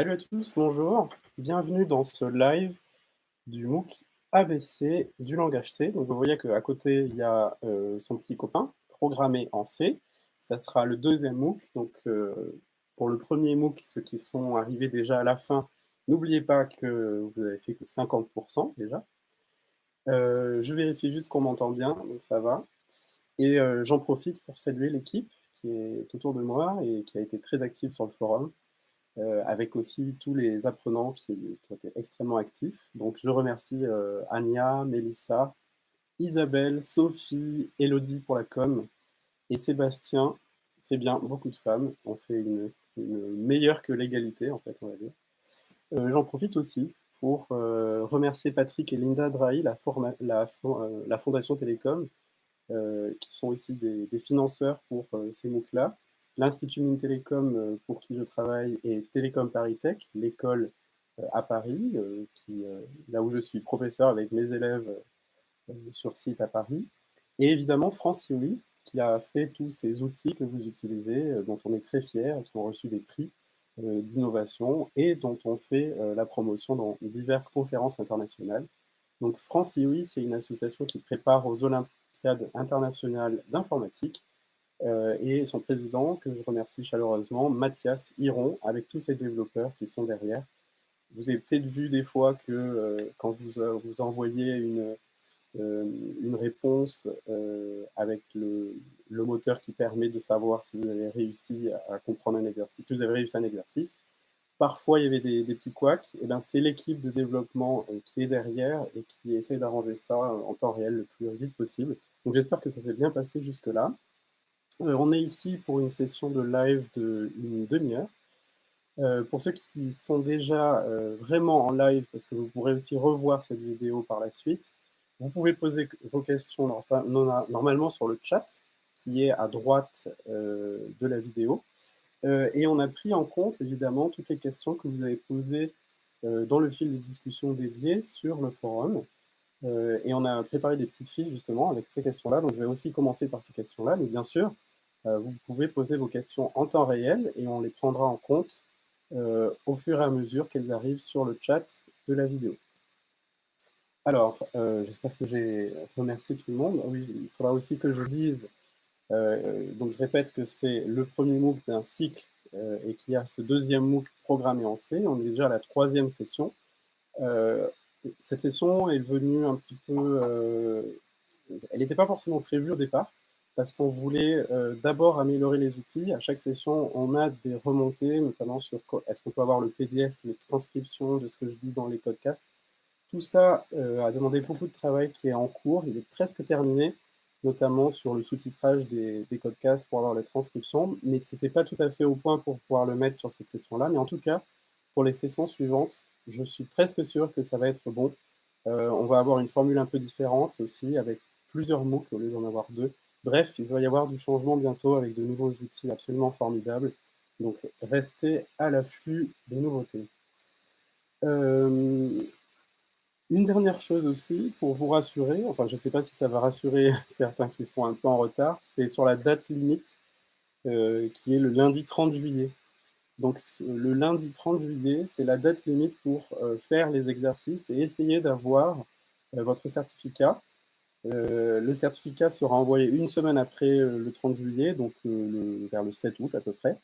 Salut à tous, bonjour. Bienvenue dans ce live du MOOC ABC du langage C. Donc vous voyez qu'à côté, il y a euh, son petit copain, programmé en C. Ça sera le deuxième MOOC. Donc euh, pour le premier MOOC, ceux qui sont arrivés déjà à la fin, n'oubliez pas que vous avez fait que 50% déjà. Euh, je vérifie juste qu'on m'entend bien, donc ça va. Et j'en profite pour saluer l'équipe qui est autour de moi et qui a été très active sur le forum. Euh, avec aussi tous les apprenants qui, ont été extrêmement actifs. Donc je remercie euh, Anya, Mélissa, Isabelle, Sophie, Elodie pour la com, et Sébastien, c'est bien, beaucoup de femmes, on fait une, meilleure que l'égalité, en fait, on va dire. Euh, j'en profite aussi pour remercier Patrick et Linda Drahi, la, la, Fondation Télécom, qui sont aussi des, des financeurs pour ces MOOC-là, L'Institut Mines Télécom, euh, pour qui je travaille, est Télécom Paris Tech, l'école euh, à Paris, euh, là où je suis professeur avec mes élèves sur site à Paris. Et évidemment, France IOI, qui a fait tous ces outils que vous utilisez, dont on est très fiers, qui ont reçu des prix d'innovation et dont on fait la promotion dans diverses conférences internationales. Donc France IOI, c'est une association qui prépare aux Olympiades internationales d'informatique euh, et son président, que je remercie chaleureusement, Mathias Hiron, avec tous ses développeurs qui sont derrière. Vous avez peut-être vu des fois que euh, quand vous, euh, vous envoyez une, une réponse avec le, le, moteur qui permet de savoir si vous avez réussi à comprendre un exercice, si vous avez réussi un exercice, parfois il y avait des, petits couacs, et bien c'est l'équipe de développement qui est derrière et qui essaie d'arranger ça en temps réel le plus vite possible. Donc j'espère que ça s'est bien passé jusque-là. Euh, on est ici pour une session de live d'une demi-heure. Euh, pour ceux qui sont déjà euh, vraiment en live, parce que vous pourrez aussi revoir cette vidéo par la suite, vous pouvez poser vos questions normalement sur le chat, qui est à droite de la vidéo. et on a pris en compte, évidemment, toutes les questions que vous avez posées dans le fil de discussion dédié sur le forum. et on a préparé des petites fiches, justement, avec ces questions-là. Donc, je vais aussi commencer par ces questions-là, mais bien sûr, euh, vous pouvez poser vos questions en temps réel et on les prendra en compte euh, au fur et à mesure qu'elles arrivent sur le chat de la vidéo. Alors, euh, j'espère que j'ai remercié tout le monde. Oui, il faudra aussi que je dise, donc je répète que c'est le premier MOOC d'un cycle et qu'il y a ce deuxième MOOC programmé en C. On est déjà à la troisième session. cette session est venue un petit peu... elle n'était pas forcément prévue au départ, parce qu'on voulait euh, d'abord améliorer les outils. À chaque session, on a des remontées, notamment sur est-ce qu'on peut avoir le PDF, les transcriptions de ce que je dis dans les podcasts. Tout ça euh, a demandé beaucoup de travail qui est en cours, il est presque terminé, notamment sur le sous-titrage des, podcasts pour avoir les transcriptions, mais ce n'était pas tout à fait au point pour pouvoir le mettre sur cette session-là. Mais en tout cas, pour les sessions suivantes, je suis presque sûr que ça va être bon. Euh, on va avoir une formule un peu différente aussi, avec plusieurs MOOC au lieu d'en avoir deux. Bref, il va y avoir du changement bientôt avec de nouveaux outils absolument formidables. Donc, restez à l'affût des nouveautés. Euh, une dernière chose aussi, pour vous rassurer, enfin je ne sais pas si ça va rassurer certains qui sont un peu en retard, c'est sur la date limite, euh, qui est le lundi 30 juillet. Donc le lundi 30 juillet, c'est la date limite pour euh, faire les exercices et essayer d'avoir votre certificat. Euh, le certificat sera envoyé une semaine après euh, le 30 juillet, donc euh, vers le 7 août à peu près.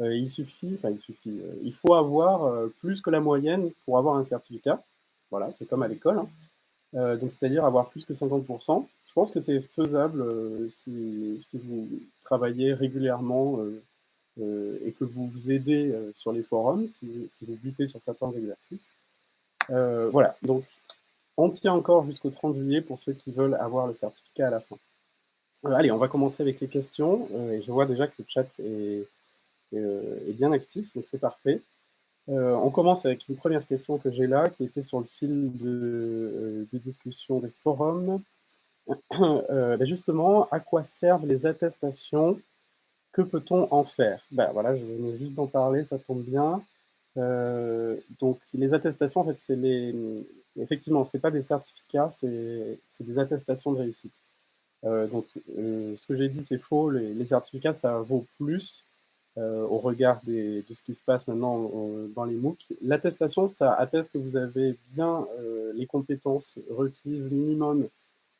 il suffit, enfin il suffit, il faut avoir plus que la moyenne pour avoir un certificat. Voilà, c'est comme à l'école. Hein. donc c'est-à-dire avoir plus que 50%. Je pense que c'est faisable si, vous travaillez régulièrement et que vous vous aidez sur les forums, si, si, vous butez sur certains exercices. voilà, donc on tient encore jusqu'au 30 juillet pour ceux qui veulent avoir le certificat à la fin. Euh, allez, on va commencer avec les questions. Euh, et je vois déjà que le chat est, euh, bien actif, donc c'est parfait. on commence avec une première question que j'ai là, qui était sur le fil de, discussion des forums. Ben justement, à quoi servent les attestations? Que peut-on en faire? Ben Voilà, je venais juste d'en parler, ça tombe bien. donc, les attestations, en fait, c'est les, effectivement, ce n'est pas des certificats, c'est des attestations de réussite. Euh, donc, euh, ce que j'ai dit, c'est faux. Les, certificats, ça vaut plus au regard de ce qui se passe maintenant dans les MOOC. L'attestation, ça atteste que vous avez bien les compétences requises minimum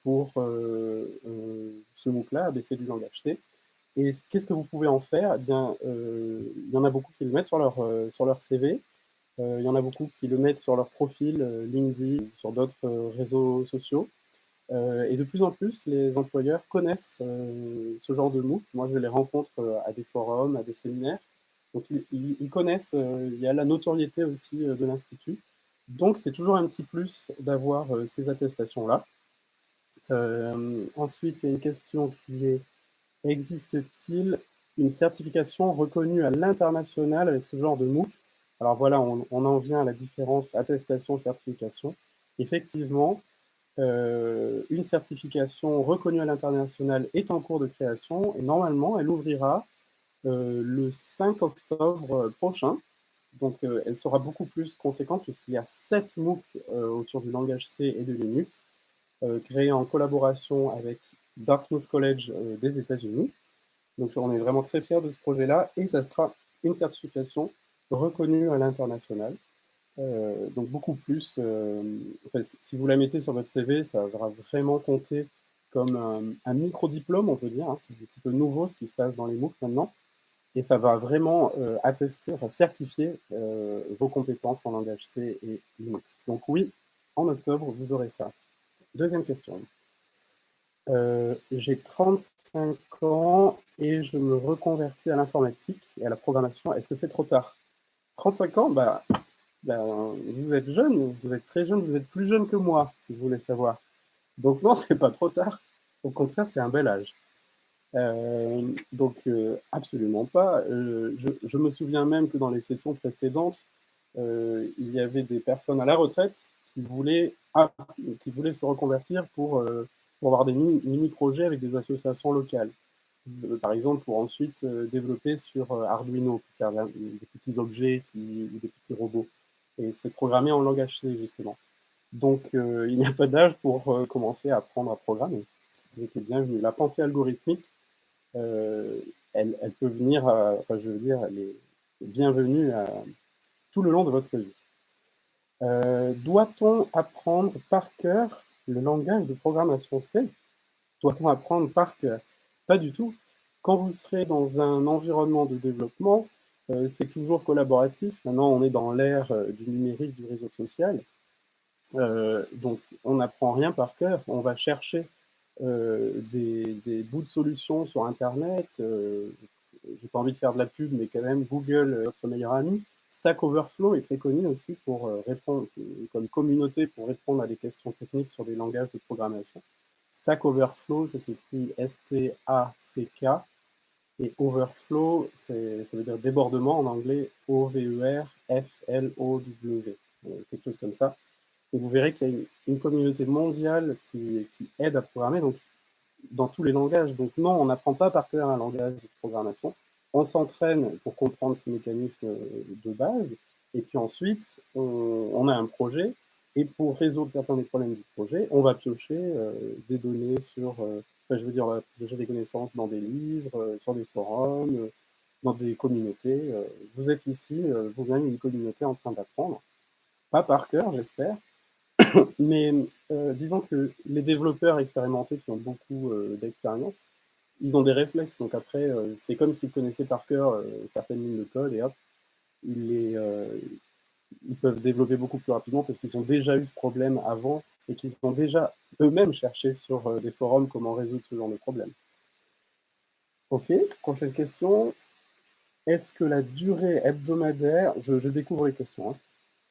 pour ce MOOC-là, ABC du langage C. Et qu'est-ce que vous pouvez en faire? Eh bien, il y en a beaucoup qui le mettent sur leur CV, il y en a beaucoup qui le mettent sur leur profil LinkedIn, sur d'autres réseaux sociaux. et de plus en plus, les employeurs connaissent ce genre de MOOC. Moi, je les rencontre à des forums, à des séminaires. Donc, ils, connaissent, il y a la notoriété aussi de l'Institut. Donc, c'est toujours un petit plus d'avoir ces attestations-là. ensuite, il y a une question qui est existe-t-il une certification reconnue à l'international avec ce genre de MOOC? Alors voilà, on, en vient à la différence attestation-certification. Effectivement, euh, une certification reconnue à l'international est en cours de création et normalement, elle ouvrira euh, le 5 octobre prochain. Donc, euh, elle sera beaucoup plus conséquente puisqu'il y a 7 MOOC autour du langage C et de Linux, créés en collaboration avec Dartmouth College des États-Unis. Donc, on est vraiment très fiers de ce projet-là et ça sera une certification reconnu à l'international. Euh, donc beaucoup plus, euh, si vous la mettez sur votre CV, ça va vraiment compter comme un, micro-diplôme, on peut dire. Hein. c'est un petit peu nouveau ce qui se passe dans les MOOC maintenant. Et ça va vraiment euh, attester, enfin certifier vos compétences en langage C et Linux. Donc oui, en octobre, vous aurez ça. Deuxième question. J'ai 35 ans et je me reconvertis à l'informatique et à la programmation. Est-ce que c'est trop tard? 35 ans, bah, bah, vous êtes jeune, vous êtes très jeune, vous êtes plus jeune que moi, si vous voulez savoir. Donc non, c'est pas trop tard. Au contraire, c'est un bel âge. Euh, donc euh, absolument pas. Euh, je, me souviens même que dans les sessions précédentes, il y avait des personnes à la retraite qui voulaient, ah, se reconvertir pour, pour avoir des mini-projets avec des associations locales. Euh, par exemple, pour ensuite euh, développer sur euh, Arduino, pour faire des petits objets ou des petits robots. Et c'est programmé en langage C, justement. Donc, il n'y a pas d'âge pour commencer à apprendre à programmer. Vous êtes bienvenue. La pensée algorithmique, elle, peut venir, enfin, je veux dire, elle est bienvenue à, tout le long de votre vie. Doit-on apprendre par cœur le langage de programmation C? Doit-on apprendre par cœur? Pas du tout. Quand vous serez dans un environnement de développement, euh, c'est toujours collaboratif. Maintenant, on est dans l'ère euh, du numérique, du réseau social. Euh, donc, on n'apprend rien par cœur. On va chercher des, bouts de solutions sur Internet. J'ai pas envie de faire de la pub, mais quand même, Google, notre meilleur ami. Stack Overflow est très connu aussi pour répondre, comme communauté pour répondre à des questions techniques sur des langages de programmation. Stack Overflow, ça s'écrit S-T-A-C-K. Et Overflow, ça veut dire débordement en anglais, O-V-E-R-F-L-O-W, euh, quelque chose comme ça. Et vous verrez qu'il y a une, communauté mondiale qui, aide à programmer donc, dans tous les langages. Donc non, on n'apprend pas par cœur un langage de programmation. On s'entraîne pour comprendre ces mécanismes de base. Et puis ensuite, on a un projet et pour résoudre certains des problèmes du projet, on va piocher euh, des données sur, euh, enfin, je veux dire, piocher des connaissances dans des livres, euh, sur des forums, dans des communautés. vous êtes ici, vous-même, une communauté en train d'apprendre. Pas par cœur, j'espère, mais disons que les développeurs expérimentés qui ont beaucoup d'expérience, ils ont des réflexes. Donc après, c'est comme s'ils connaissaient par cœur certaines lignes de code et hop, ils les, ils peuvent développer beaucoup plus rapidement parce qu'ils ont déjà eu ce problème avant et qu'ils ont déjà eux-mêmes cherché sur euh, des forums comment résoudre ce genre de problème. Ok, prochaine question. Est-ce que la durée hebdomadaire, je, découvre les questions, hein.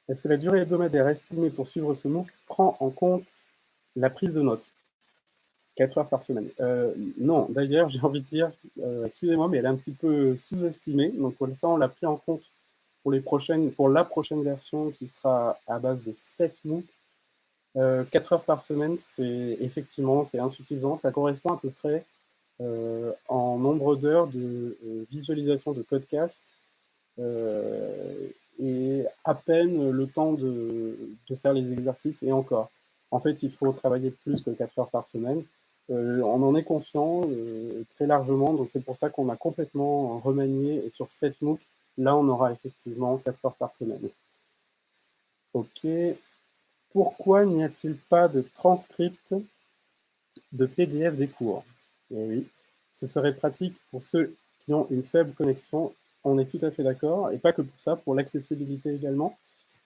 est-ce que la durée hebdomadaire estimée pour suivre ce MOOC prend en compte la prise de notes? 4 heures par semaine. Euh, non, d'ailleurs, j'ai envie de dire, euh, excusez-moi, mais elle est un petit peu sous-estimée. Donc, pour ça, on l'a pris en compte pour, les prochaines, pour la prochaine version qui sera à base de 7 MOOC, 4 euh, heures par semaine, c'est effectivement insuffisant. Ça correspond à peu près euh, en nombre d'heures de euh, visualisation de codecast et à peine le temps de, de, faire les exercices et encore. En fait, il faut travailler plus que 4 heures par semaine. on en est conscient très largement, donc c'est pour ça qu'on a complètement remanié sur 7 MOOC, là on aura effectivement 4 heures par semaine. Ok. Pourquoi n'y a-t-il pas de transcript de PDF des cours? Eh oui, ce serait pratique pour ceux qui ont une faible connexion, on est tout à fait d'accord, et pas que pour ça, pour l'accessibilité également,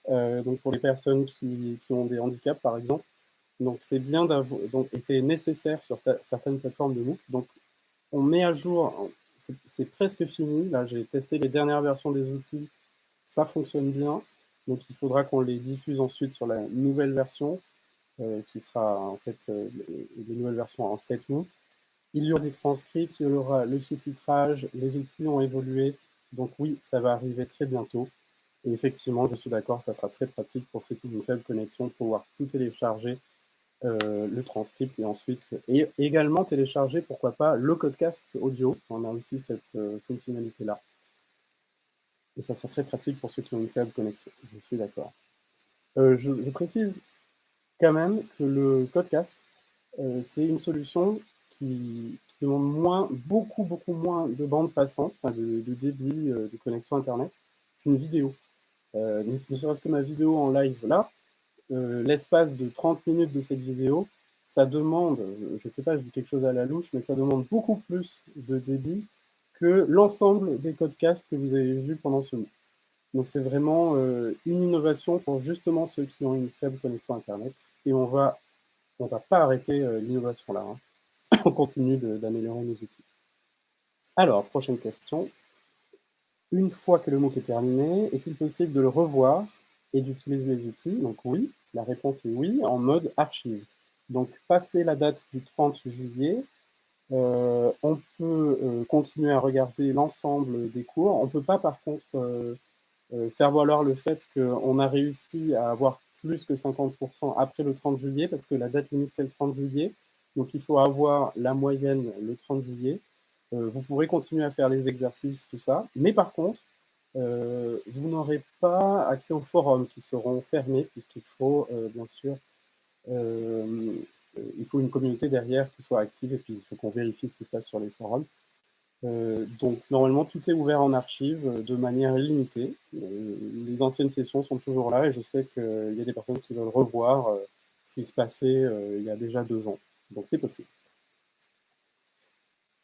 euh, donc pour les personnes qui, ont des handicaps par exemple. Donc c'est bien d'avoir, et c'est nécessaire sur certaines plateformes de MOOC. Donc on met à jour, c'est presque fini, là j'ai testé les dernières versions des outils, ça fonctionne bien, donc il faudra qu'on les diffuse ensuite sur la nouvelle version, euh, qui sera en fait euh, les, nouvelles versions en 7 MOOC. Il y aura des transcripts, il y aura le sous-titrage, les outils ont évolué, donc oui, ça va arriver très bientôt. Et effectivement, je suis d'accord, ça sera très pratique pour ceux qui ont une faible connexion pouvoir tout télécharger, euh, le transcript, et ensuite, et également télécharger, pourquoi pas, le codecast audio. On a aussi cette euh, fonctionnalité-là. Et ça sera très pratique pour ceux qui ont une faible connexion, je suis d'accord. Euh, je, précise quand même que le codecast, c'est une solution qui, demande moins, beaucoup, beaucoup moins de bande passante, enfin de, débit de connexion Internet qu'une vidéo. Ne serait-ce que ma vidéo en live là, l'espace de 30 minutes de cette vidéo, ça demande, je ne sais pas, je dis quelque chose à la louche, mais ça demande beaucoup plus de débit que l'ensemble des podcasts que vous avez vus pendant ce mois. Donc c'est vraiment euh, une innovation pour justement ceux qui ont une faible connexion Internet. Et on va, on va pas arrêter l'innovation là. Hein. on continue d'améliorer nos outils. Alors, prochaine question. Une fois que le MOOC est terminé, est-il possible de le revoir et d'utiliser les outils? Donc oui, la réponse est oui, en mode archive. Donc, passer la date du 30 juillet, euh, on peut euh, continuer à regarder l'ensemble des cours. On ne peut pas, par contre, euh, faire valoir le fait qu'on a réussi à avoir plus que 50% après le 30 juillet, parce que la date limite, c'est le 30 juillet. Donc, il faut avoir la moyenne le 30 juillet. Vous pourrez continuer à faire les exercices, tout ça. Mais par contre, euh, vous n'aurez pas accès aux forums qui seront fermés, puisqu'il faut, euh, bien sûr, il faut une communauté derrière qui soit active, et puis il faut qu'on vérifie ce qui se passe sur les forums. donc, normalement, tout est ouvert en archive de manière illimitée. les anciennes sessions sont toujours là, et je sais qu'il y a des personnes qui veulent revoir ce qui se passait il y a déjà deux ans. Donc, c'est possible.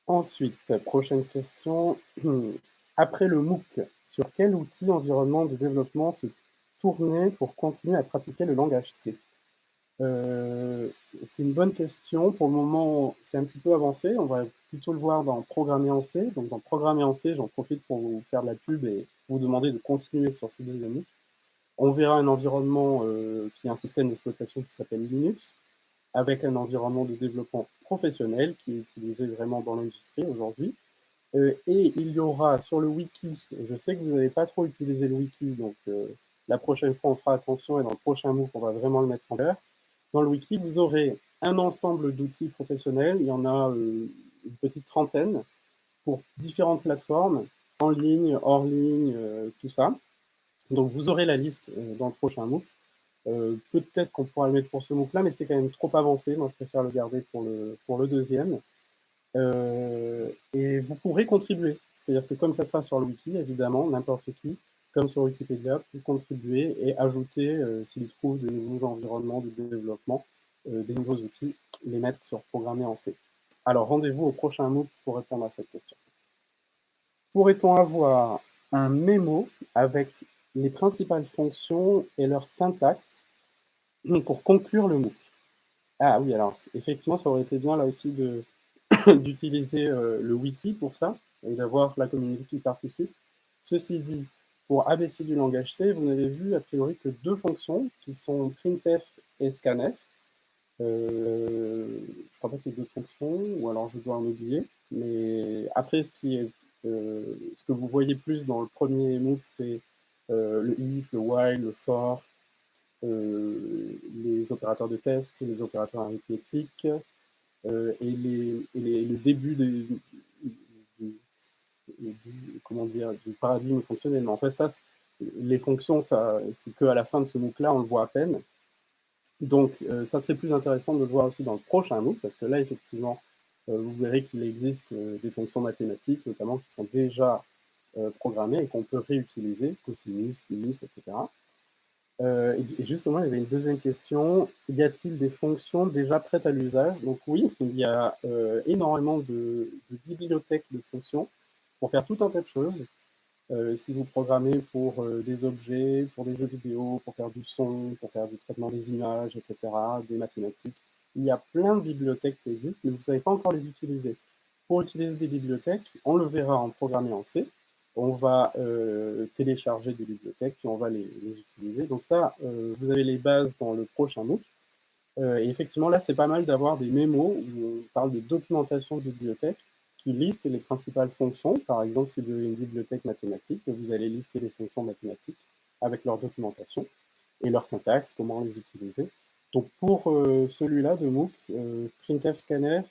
Ensuite, prochaine question. Après le MOOC, sur quel outil environnement de développement se tourner pour continuer à pratiquer le langage C? Euh, C'est une bonne question. Pour le moment, c'est un petit peu avancé. On va plutôt le voir dans Programmer en C. Donc, dans Programmer en C, j'en profite pour vous faire de la pub et vous demander de continuer sur ce deuxième MOOC. On verra un environnement euh, qui est un système d'exploitation qui s'appelle Linux, avec un environnement de développement professionnel qui est utilisé vraiment dans l'industrie aujourd'hui. Euh, et il y aura sur le wiki, je sais que vous n'avez pas trop utilisé le wiki, donc euh, la prochaine fois on fera attention et dans le prochain MOOC on va vraiment le mettre en l'air. Dans le wiki, vous aurez un ensemble d'outils professionnels, il y en a euh, une petite trentaine pour différentes plateformes, en ligne, hors ligne, tout ça. Donc vous aurez la liste dans le prochain MOOC. Peut-être qu'on pourra le mettre pour ce MOOC-là, mais c'est quand même trop avancé. Moi, je préfère le garder pour le, pour le deuxième. Vous pourrez contribuer. C'est-à-dire que comme ça sera sur le wiki, évidemment, n'importe qui, comme sur Wikipédia, peut contribuer et ajouter, euh, s'il trouve de nouveaux environnements de développement, des nouveaux outils, les mettre sur Programmer en C. Alors, rendez-vous au prochain MOOC pour répondre à cette question. Pourrait-on avoir un mémo avec les principales fonctions et leur syntaxe pour conclure le MOOC? Ah oui, alors effectivement, ça aurait été bien là aussi d'utiliser euh, le wiki pour ça et d'avoir la communauté qui participe. Ceci dit, pour ABC du langage C, vous n'avez vu a priori que deux fonctions qui sont printf et scanf. Euh, je crois pas qu'il y ait d'autres fonctions, ou alors je dois en oublier. Mais après, ce, qui est, euh, ce que vous voyez plus dans le premier MOOC, c'est euh, le if, le while, le for, les opérateurs de test, les opérateurs arithmétiques, euh, et, le début du, paradigme fonctionnel. Mais en fait, les fonctions, c'est qu'à la fin de ce MOOC-là, on le voit à peine. Donc, ça serait plus intéressant de le voir aussi dans le prochain MOOC, parce que là, effectivement, vous verrez qu'il existe des fonctions mathématiques, notamment, qui sont déjà programmées et qu'on peut réutiliser, cosinus, sinus, etc. Euh, et justement, il y avait une deuxième question. Y a-t-il des fonctions déjà prêtes à l'usage? Donc oui, il y a euh, énormément de, bibliothèques de fonctions pour faire tout un tas de choses. Euh, si vous programmez pour des objets, pour des jeux vidéo, pour faire du son, pour faire du traitement des images, etc., des mathématiques, il y a plein de bibliothèques qui existent, mais vous ne savez pas encore les utiliser. Pour utiliser des bibliothèques, on le verra en programmé en C, on va euh, télécharger des bibliothèques, puis on va les, utiliser. Donc ça, euh, vous avez les bases dans le prochain MOOC. Euh, et effectivement, là, c'est pas mal d'avoir des mémos où on parle de documentation de bibliothèque qui liste les principales fonctions. Par exemple, si vous avez une bibliothèque mathématique, vous allez lister les fonctions mathématiques avec leur documentation et leur syntaxe, comment les utiliser. Donc pour celui-là de MOOC, printf, scanf,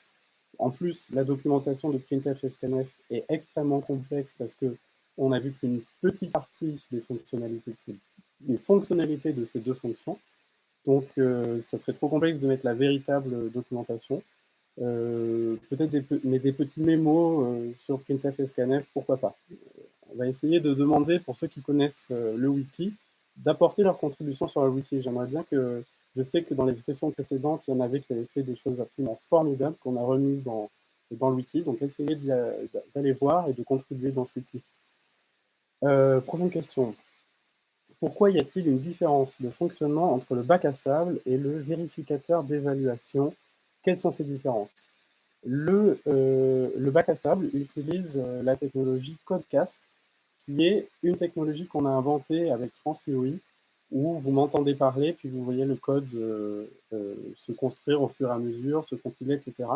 en plus, la documentation de printf et scanf est extrêmement complexe parce que on a vu qu'une petite partie des fonctionnalités, de ces, des fonctionnalités de ces deux fonctions. Donc, euh, ça serait trop complexe de mettre la véritable documentation. Euh, peut-être des, mais des petits mémos euh, sur printf et scanf, pourquoi pas. On va essayer de demander, pour ceux qui connaissent le wiki, d'apporter leur contribution sur le wiki. J'aimerais bien que, je sais que dans les sessions précédentes, il y en avait qui avaient fait des choses absolument formidables qu'on a remis dans, dans le wiki. Donc, essayez d'aller voir et de contribuer dans ce wiki. Euh, prochaine question. Pourquoi y a-t-il une différence de fonctionnement entre le bac à sable et le vérificateur d'évaluation? Quelles sont ces différences? Le, euh, le, bac à sable utilise euh, la technologie Codecast, qui est une technologie qu'on a inventée avec FranceOI, où vous m'entendez parler, puis vous voyez le code se construire au fur et à mesure, se compiler, etc.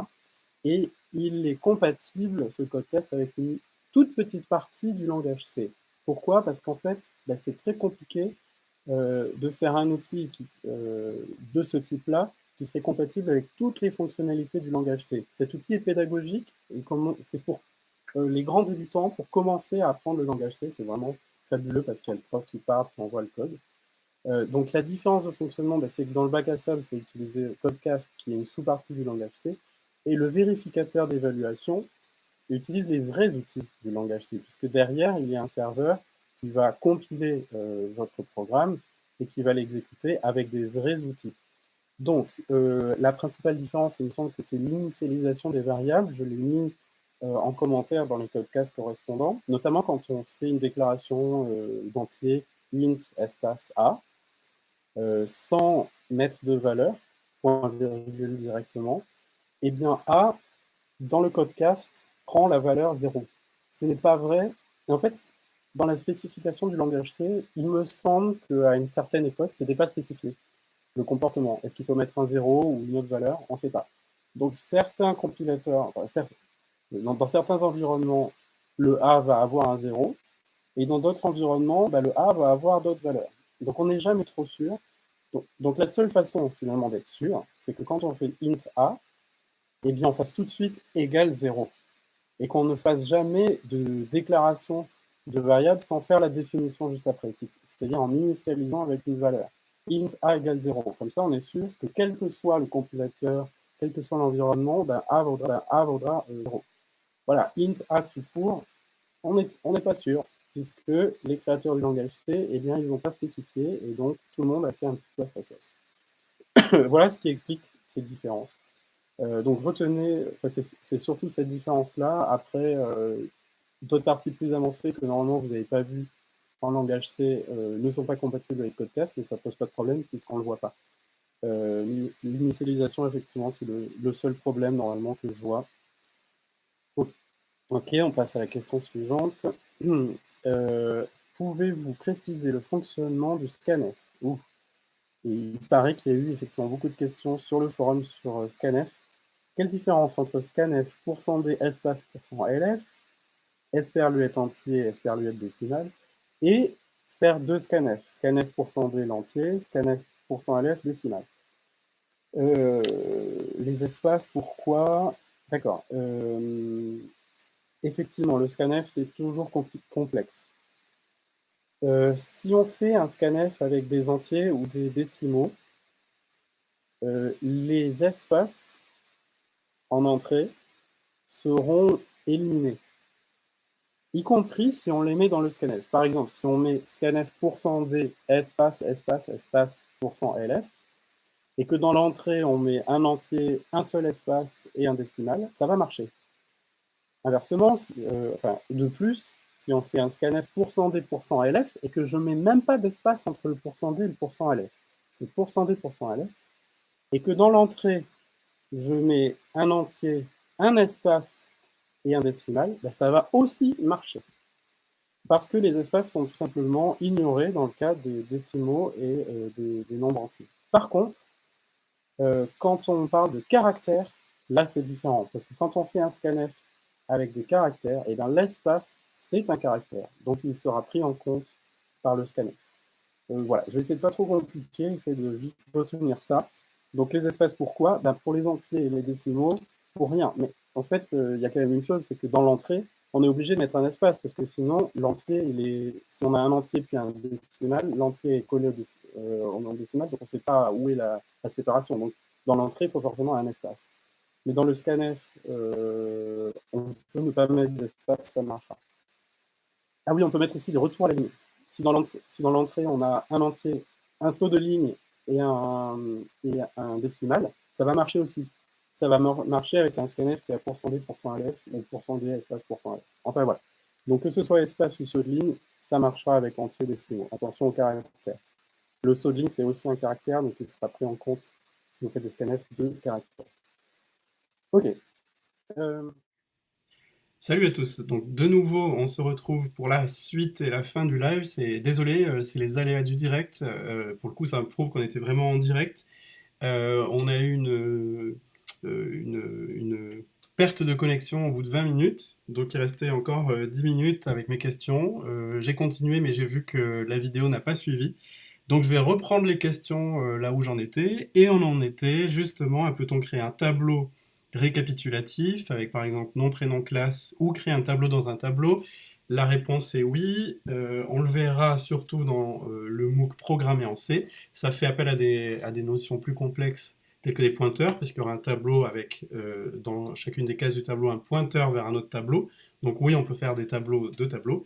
Et il est compatible, ce Codecast, avec une toute petite partie du langage C. Pourquoi? Parce qu'en fait, bah, c'est très compliqué euh, de faire un outil euh, de ce type-là qui serait compatible avec toutes les fonctionnalités du langage C. Cet outil est pédagogique et c'est pour euh, les grands débutants, pour commencer à apprendre le langage C, c'est vraiment fabuleux parce qu'il y a le prof qui part, qui envoie le code. donc la différence de fonctionnement, bah, c'est que dans le bac à sable, c'est utiliser Codecast, qui est une sous-partie du langage C, et le vérificateur d'évaluation, utilise les vrais outils du langage C, puisque derrière, il y a un serveur qui va compiler euh, votre programme et qui va l'exécuter avec des vrais outils. Donc, euh, la principale différence, il me semble que c'est l'initialisation des variables. Je l'ai mis euh, en commentaire dans les codecasts correspondants, notamment quand on fait une déclaration d'entier int espace a, sans mettre de valeur, point virgule directement, eh bien a, dans le codecast, prend la valeur 0. Ce n'est pas vrai. En fait, dans la spécification du langage C, il me semble qu'à une certaine époque, ce n'était pas spécifié. Le comportement. Est-ce qu'il faut mettre un 0 ou une autre valeur? On ne sait pas. Donc certains compilateurs, dans, certains environnements, le A va avoir un 0, et dans d'autres environnements, bah, le A va avoir d'autres valeurs. Donc on n'est jamais trop sûr. Donc, donc, la seule façon finalement d'être sûr, c'est que quand on fait int A, eh bien on fasse tout de suite égal 0 et qu'on ne fasse jamais de déclaration de variable sans faire la définition juste après, c'est-à-dire en initialisant avec une valeur. int a égale 0. Comme ça, on est sûr que quel que soit le compilateur, quel que soit l'environnement, ben a vaudra, a vaudra 0. Euh, voilà, int a tout court, on n'est pas sûr, puisque les créateurs du langage C, eh bien, ils n'ont pas spécifié, et donc tout le monde a fait un petit peu à sa voilà ce qui explique ces différences. Euh, donc retenez, c'est surtout cette différence-là. Après, euh, d'autres parties plus avancées que normalement vous n'avez pas vues en langage C euh, ne sont pas compatibles avec Codecast, mais ça ne pose pas de problème puisqu'on ne le voit pas. L'initialisation, effectivement, c'est le, seul problème normalement que je vois. Ok, on passe à la question suivante. Pouvez-vous préciser le fonctionnement du scanf? Il paraît qu'il y a eu effectivement beaucoup de questions sur le forum sur scanf. Quelle différence entre scanf, %d, espace, %lf, esperluette entier, esperluette décimale, et faire deux scanf, scanf %d l'entier, scanf %lf décimale. Euh, les espaces, pourquoi? D'accord. Euh, effectivement, le scanf, c'est toujours complexe. Euh, si on fait un scanf avec des entiers ou des décimaux, les espaces en entrée seront éliminés, y compris si on les met dans le scanf. Par exemple, si on met scanf %d espace, espace, espace, %lf, et que dans l'entrée, on met un entier, un seul espace et un décimal, ça va marcher. Inversement, euh, enfin, de plus, si on fait un scanf %d %lf et que je mets même pas d'espace entre le %d et le %lf, c'est %d %lf, et que dans l'entrée, je mets un entier, un espace et un décimal, ben, ça va aussi marcher. Parce que les espaces sont tout simplement ignorés dans le cas des décimaux et euh, des, nombres entiers. Par contre, euh, quand on parle de caractères, là c'est différent, parce que quand on fait un scanf avec des caractères, et eh bien l'espace, c'est un caractère, donc il sera pris en compte par le scanf. Euh, voilà, je vais essayer de pas trop compliquer, essayer de juste retenir ça. Donc les espaces, pourquoi? Ben, Pour les entiers et les décimaux, pour rien. Mais en fait, euh, il y a quand même une chose, c'est que dans l'entrée, on est obligé de mettre un espace, parce que sinon, l'entier, il est... si on a un entier puis un décimal, l'entier est collé au euh, décimal, donc on ne sait pas où est la, séparation. Donc, dans l'entrée, il faut forcément un espace. Mais dans le scanf, euh, on peut ne pas mettre d'espace, ça marchera. Ah oui, on peut mettre aussi des retours à la ligne. Si dans l'entrée, on a un entier, un saut de ligne et un, décimal, ça va marcher aussi ça va marcher avec un scanf qui a %d, %lf, ou %d, espace, %lf. Enfin voilà. Donc que ce soit espace ou saut de ligne, ça marchera avec entier décimaux. Attention au caractère. Le saut de ligne, c'est aussi un caractère, donc il sera pris en compte si vous faites des scanfs de caractères. Ok. Euh, Salut à tous. Donc de nouveau, on se retrouve pour la suite et la fin du live. C'est désolé, euh, c'est les aléas du direct. Euh, pour le coup, ça prouve qu'on était vraiment en direct. on a eu une euh, une, perte de connexion au bout de 20 minutes, donc il restait encore 10 euh, minutes avec mes questions. Euh, j'ai continué, mais j'ai vu que la vidéo n'a pas suivi. Donc je vais reprendre les questions là où j'en étais, et on en était justement peut-on créer un tableau récapitulatif avec par exemple nom, prénom, classe, ou créer un tableau dans un tableau La réponse est oui, on le verra surtout dans le MOOC programmé en C. Ça fait appel à des, à des notions plus complexes tels que des pointeurs, parce qu'il y aura un tableau avec, euh, dans chacune des cases du tableau, un pointeur vers un autre tableau. Donc oui, on peut faire des tableaux, deux tableaux.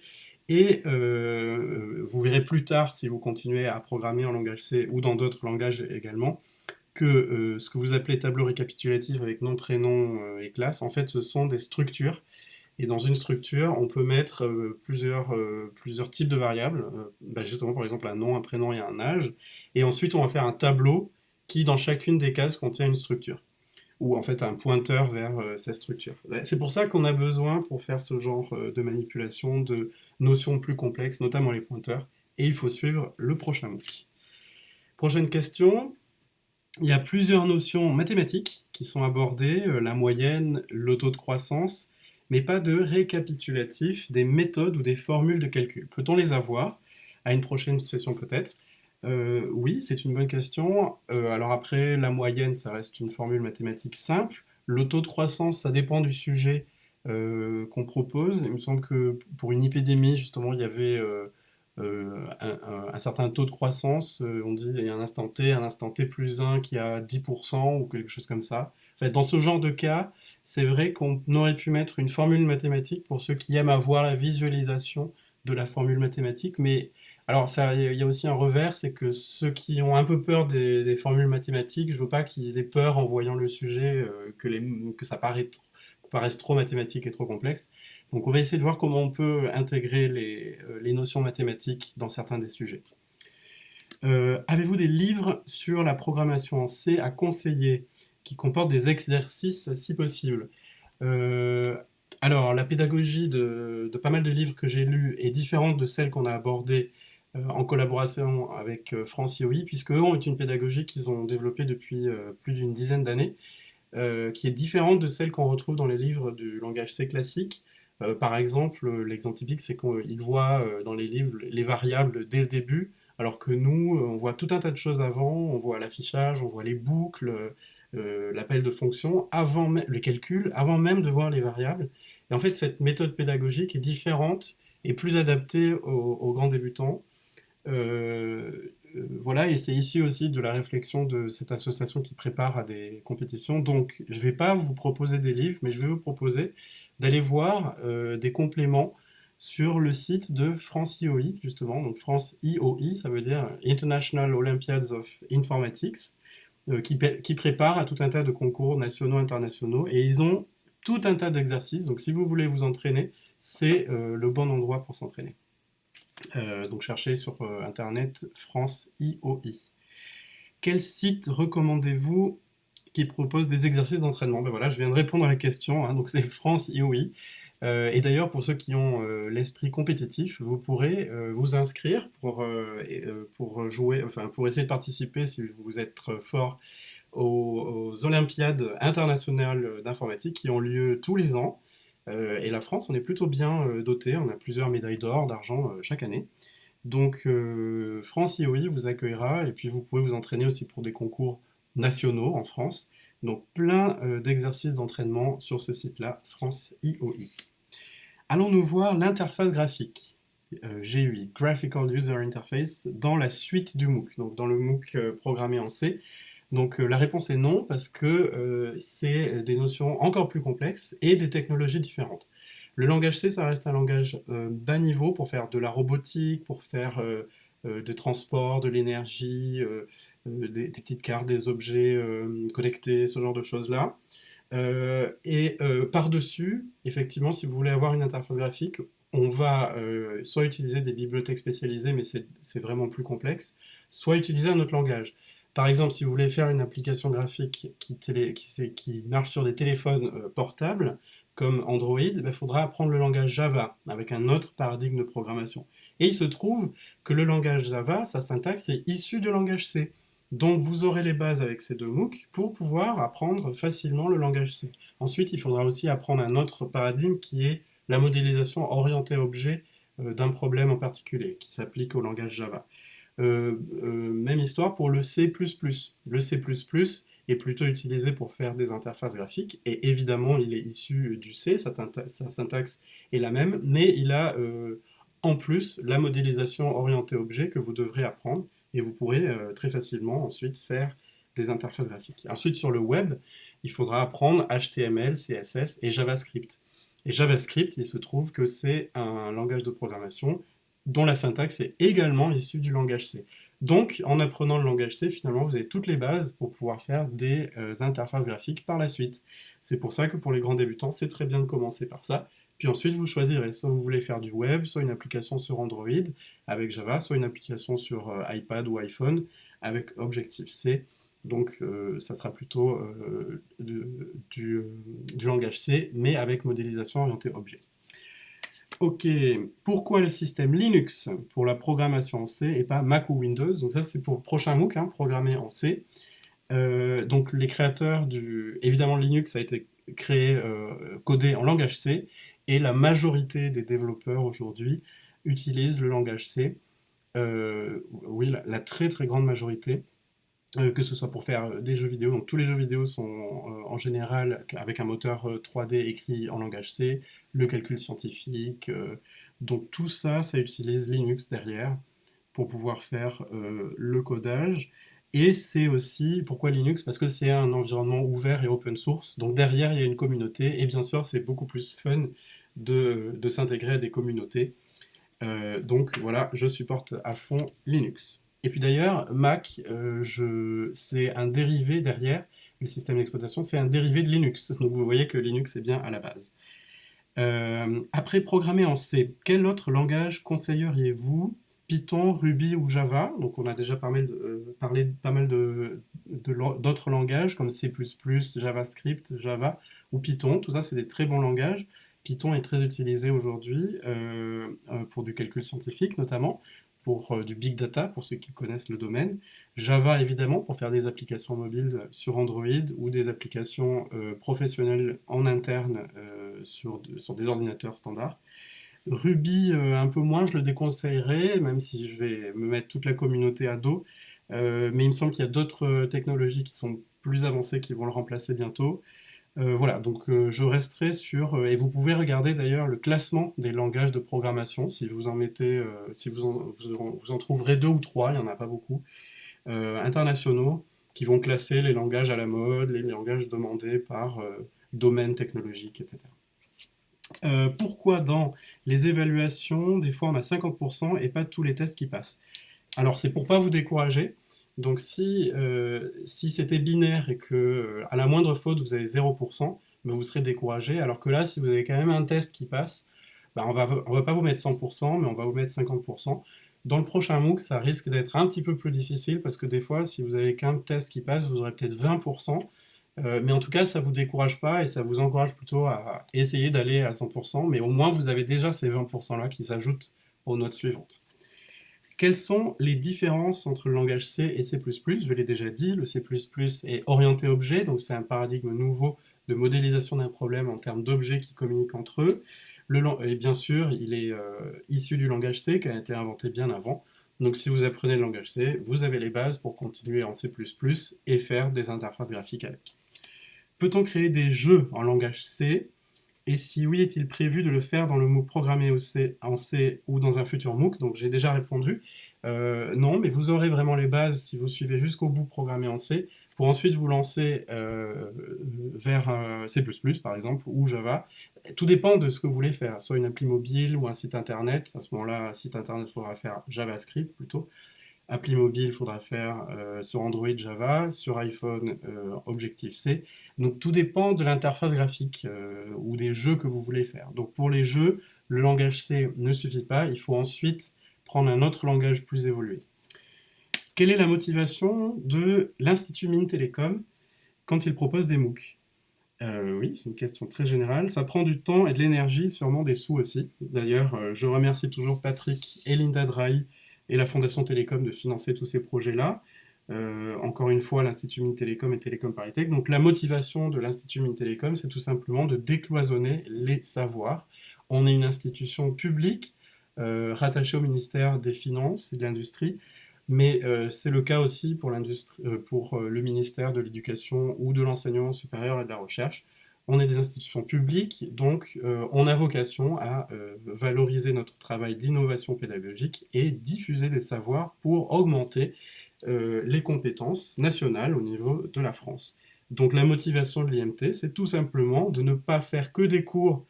Et euh, vous verrez plus tard, si vous continuez à programmer en langage C ou dans d'autres langages également, que euh, ce que vous appelez tableau récapitulatif avec nom, prénom et classe, en fait, ce sont des structures. Et dans une structure, on peut mettre plusieurs, plusieurs types de variables, bah, justement par exemple un nom, un prénom et un âge. Et ensuite, on va faire un tableau qui, dans chacune des cases, contient une structure, ou en fait un pointeur vers euh, cette structure. C'est pour ça qu'on a besoin, pour faire ce genre euh, de manipulation, de notions plus complexes, notamment les pointeurs, et il faut suivre le prochain MOOC. Prochaine question, il y a plusieurs notions mathématiques qui sont abordées, euh, la moyenne, le taux de croissance, mais pas de récapitulatif des méthodes ou des formules de calcul. Peut-on les avoir À une prochaine session peut-être? Euh, oui, c'est une bonne question. Euh, alors après, la moyenne, ça reste une formule mathématique simple. Le taux de croissance, ça dépend du sujet qu'on propose. Il me semble que pour une épidémie, justement, il y avait un, certain taux de croissance. on dit il y a un instant t, un instant t plus 1 qui a 10% ou quelque chose comme ça. dans ce genre de cas, c'est vrai qu'on aurait pu mettre une formule mathématique pour ceux qui aiment avoir la visualisation de la formule mathématique, mais alors, il y a aussi un revers, c'est que ceux qui ont un peu peur des, formules mathématiques, je veux pas qu'ils aient peur en voyant le sujet, euh, que, ça paraisse trop mathématique et trop complexe. Donc on va essayer de voir comment on peut intégrer les, euh, notions mathématiques dans certains des sujets. Euh, avez-vous des livres sur la programmation en C à conseiller, qui comportent des exercices si possible alors, la pédagogie de, pas mal de livres que j'ai lus est différente de celle qu'on a abordée euh, en collaboration avec euh, France IOI, puisque eux ont une pédagogie qu'ils ont développée depuis euh, plus d'une dizaine d'années, qui est différente de celle qu'on retrouve dans les livres du langage C classique. Par exemple, l'exemple typique, c'est qu'ils voient dans les livres les variables dès le début, alors que nous, on voit tout un tas de choses avant, on voit l'affichage, on voit les boucles, l'appel de fonction, avant le calcul, avant même de voir les variables. Et en fait, cette méthode pédagogique est différente et plus adaptée aux grands débutants. voilà, et c'est ici aussi de la réflexion de cette association qui prépare à des compétitions. Donc, je ne vais pas vous proposer des livres, mais je vais vous proposer d'aller voir des compléments sur le site de France IOI, justement. Donc, France IOI, ça veut dire International Olympiads of Informatics. Euh, qui, préparent à tout un tas de concours nationaux, internationaux, et ils ont tout un tas d'exercices. Donc si vous voulez vous entraîner, c'est euh, le bon endroit pour s'entraîner. Euh, donc cherchez sur internet France IOI. Quel site recommandez-vous qui propose des exercices d'entraînement Ben voilà, je viens de répondre à la question, hein. donc c'est France IOI. Euh, et d'ailleurs, pour ceux qui ont euh, l'esprit compétitif, vous pourrez euh, vous inscrire pour, pour jouer, enfin pour essayer de participer si vous êtes fort aux, Olympiades internationales d'informatique qui ont lieu tous les ans. et la France, on est plutôt bien doté, on a plusieurs médailles d'or, d'argent chaque année. Donc France IOI vous accueillera et puis vous pouvez vous entraîner aussi pour des concours nationaux en France. Donc plein d'exercices d'entraînement sur ce site-là, France IOI. Allons-nous voir l'interface graphique, euh, GUI, Graphical User Interface, dans la suite du MOOC, donc dans le MOOC euh, programmé en C. Donc euh, la réponse est non, parce que c'est des notions encore plus complexes et des technologies différentes. Le langage C, ça reste un langage bas niveau pour faire de la robotique, pour faire des transports, de l'énergie, des, des, petites cartes, des objets connectés, ce genre de choses-là. Euh, et euh, par-dessus, effectivement, si vous voulez avoir une interface graphique, on va euh, soit utiliser des bibliothèques spécialisées, mais c'est vraiment plus complexe, soit utiliser un autre langage. Par exemple, si vous voulez faire une application graphique qui, marche sur des téléphones portables, comme Android, il ben, faudra apprendre le langage Java, avec un autre paradigme de programmation. Et il se trouve que le langage Java, sa syntaxe est issue du langage C. Donc vous aurez les bases avec ces deux MOOC pour pouvoir apprendre facilement le langage C. Ensuite, il faudra aussi apprendre un autre paradigme qui est la modélisation orientée objet euh, d'un problème en particulier, qui s'applique au langage Java. Euh, euh, même histoire pour le C++. Le C++ est plutôt utilisé pour faire des interfaces graphiques, et évidemment il est issu du C, sa, syntaxe est la même, mais il a en plus la modélisation orientée objet que vous devrez apprendre, et vous pourrez euh, très facilement ensuite faire des interfaces graphiques. Ensuite, sur le web, il faudra apprendre HTML, CSS et JavaScript. Et JavaScript, il se trouve que c'est un langage de programmation dont la syntaxe est également issue du langage C. Donc, en apprenant le langage C, finalement, vous avez toutes les bases pour pouvoir faire des euh, interfaces graphiques par la suite. C'est pour ça que pour les grands débutants, c'est très bien de commencer par ça, puis ensuite, vous choisirez, soit vous voulez faire du web, soit une application sur Android avec Java, soit une application sur euh, iPad ou iPhone avec Objective-C. Donc euh, ça sera plutôt euh, du, langage C, mais avec modélisation orientée objet. Ok, pourquoi le système Linux pour la programmation en C et pas Mac ou Windows? Donc ça c'est pour le prochain MOOC, hein, programmé en C. donc les créateurs du... Évidemment Linux a été créé, codé en langage C, et la majorité des développeurs aujourd'hui utilisent le langage C. Euh, oui, la, très très grande majorité, euh, que ce soit pour faire des jeux vidéo. Donc tous les jeux vidéo sont euh, en général avec un moteur 3D écrit en langage C, le calcul scientifique. donc tout ça, ça utilise Linux derrière pour pouvoir faire le codage. Et c'est aussi, pourquoi Linux Parce que c'est un environnement ouvert et open source. Donc derrière, il y a une communauté. Et bien sûr, c'est beaucoup plus fun de, s'intégrer à des communautés. Euh, donc voilà, je supporte à fond Linux. Et puis d'ailleurs, Mac, euh, c'est un dérivé derrière, le système d'exploitation, c'est un dérivé de Linux. Donc vous voyez que Linux est bien à la base. Euh, après programmer en C, quel autre langage conseilleriez-vous Python, Ruby ou Java. Donc on a déjà parlé de, euh, parlé pas mal d'autres langages comme C++, JavaScript, Java ou Python. Tout ça, c'est des très bons langages. Python est très utilisé aujourd'hui euh, euh, pour du calcul scientifique notamment, pour du big data, pour ceux qui connaissent le domaine. Java, évidemment, pour faire des applications mobiles sur Android ou des applications professionnelles en interne sur, sur des ordinateurs standards. Ruby, euh, un peu moins, je le déconseillerais, même si je vais me mettre toute la communauté à dos. Euh, mais il me semble qu'il y a d'autres technologies qui sont plus avancées qui vont le remplacer bientôt. Euh, voilà, donc euh, je resterai sur, euh, et vous pouvez regarder d'ailleurs le classement des langages de programmation, si vous en mettez, si vous en, vous, en, trouverez deux ou trois, il n'y en a pas beaucoup, internationaux, qui vont classer les langages à la mode, les langages demandés par domaine technologique, etc. pourquoi dans les évaluations, des fois on a 50% et pas tous les tests qui passent? Alors c'est pour pas vous décourager, donc si, euh, si c'était binaire et que euh, à la moindre faute vous avez 0%, ben, vous serez découragé, alors que là si vous avez quand même un test qui passe, ben, on va, on va pas vous mettre 100%, mais on va vous mettre 50%. Dans le prochain MOOC, ça risque d'être un petit peu plus difficile parce que des fois, si vous avez qu'un test qui passe, vous aurez peut-être 20%. Euh, mais en tout cas, ça ne vous décourage pas et ça vous encourage plutôt à essayer d'aller à 100%, mais au moins vous avez déjà ces 20%-là qui s'ajoutent aux notes suivantes. Quelles sont les différences entre le langage C et C++ Je l'ai déjà dit, le C++ est orienté objet, donc c'est un paradigme nouveau de modélisation d'un problème en termes d'objets qui communiquent entre eux. Et bien sûr, il est euh, issu du langage C qui a été inventé bien avant. Donc si vous apprenez le langage C, vous avez les bases pour continuer en C++ et faire des interfaces graphiques avec. Peut-on créer des jeux en langage C? Et si oui, est-il prévu de le faire dans le MOOC programmé en C ou dans un futur MOOC? Donc j'ai déjà répondu. Euh, non, mais vous aurez vraiment les bases si vous suivez jusqu'au bout programmé en C, pour ensuite vous lancer euh, vers C++ par exemple, ou Java. Tout dépend de ce que vous voulez faire, soit une appli mobile ou un site internet. À ce moment-là, site internet, il faudra faire JavaScript plutôt. Appli mobile, il faudra faire euh, sur Android Java, sur iPhone euh, Objective-C. Donc tout dépend de l'interface graphique euh, ou des jeux que vous voulez faire. Donc pour les jeux, le langage C ne suffit pas, il faut ensuite prendre un autre langage plus évolué. Quelle est la motivation de l'Institut Mines Télécom quand il propose des MOOC? Oui, c'est une question très générale. Ça prend du temps et de l'énergie, sûrement des sous aussi. D'ailleurs, je remercie toujours Patrick et Linda Drahi et la Fondation Télécom de financer tous ces projets-là. Euh, encore une fois, l'Institut Télécom et Télécom Paritech. Donc la motivation de l'Institut Télécom, c'est tout simplement de décloisonner les savoirs. On est une institution publique euh, rattachée au ministère des Finances et de l'Industrie, mais euh, c'est le cas aussi pour le ministère de l'Éducation ou de l'Enseignement supérieur et de la Recherche on est des institutions publiques, donc euh, on a vocation à euh, valoriser notre travail d'innovation pédagogique et diffuser des savoirs pour augmenter euh, les compétences nationales au niveau de la France. Donc la motivation de l'IMT, c'est tout simplement de ne pas faire que des cours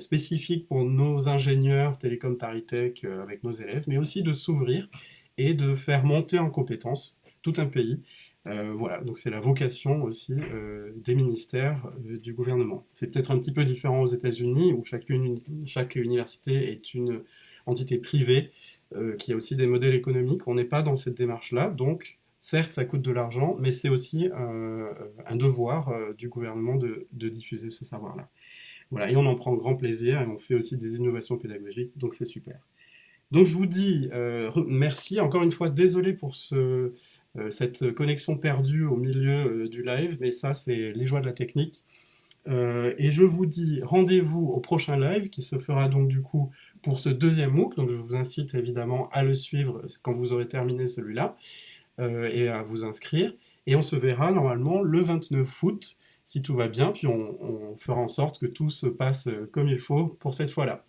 spécifiques pour nos ingénieurs télécom Paritech avec nos élèves, mais aussi de s'ouvrir et de faire monter en compétences tout un pays euh, voilà, donc c'est la vocation aussi euh, des ministères euh, du gouvernement. C'est peut-être un petit peu différent aux États-Unis, où chaque, université est une entité privée qui a aussi des modèles économiques. On n'est pas dans cette démarche-là, donc certes ça coûte de l'argent, mais c'est aussi un devoir du gouvernement de, diffuser ce savoir-là. Voilà, et on en prend grand plaisir, et on fait aussi des innovations pédagogiques, donc c'est super. Donc je vous dis merci, encore une fois, désolé pour ce cette connexion perdue au milieu euh, du live, mais ça, c'est les joies de la technique. Euh, et je vous dis rendez-vous au prochain live qui se fera donc du coup pour ce deuxième MOOC. Donc je vous incite évidemment à le suivre quand vous aurez terminé celui-là et à vous inscrire. Et on se verra normalement le 29 août si tout va bien, puis on fera en sorte que tout se passe comme il faut pour cette fois-là.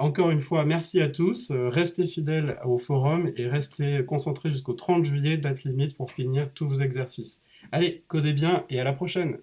Encore une fois, merci à tous. Euh, restez fidèles au forum et restez concentrés jusqu'au 30 juillet, date limite pour finir tous vos exercices. Allez, codez bien et à la prochaine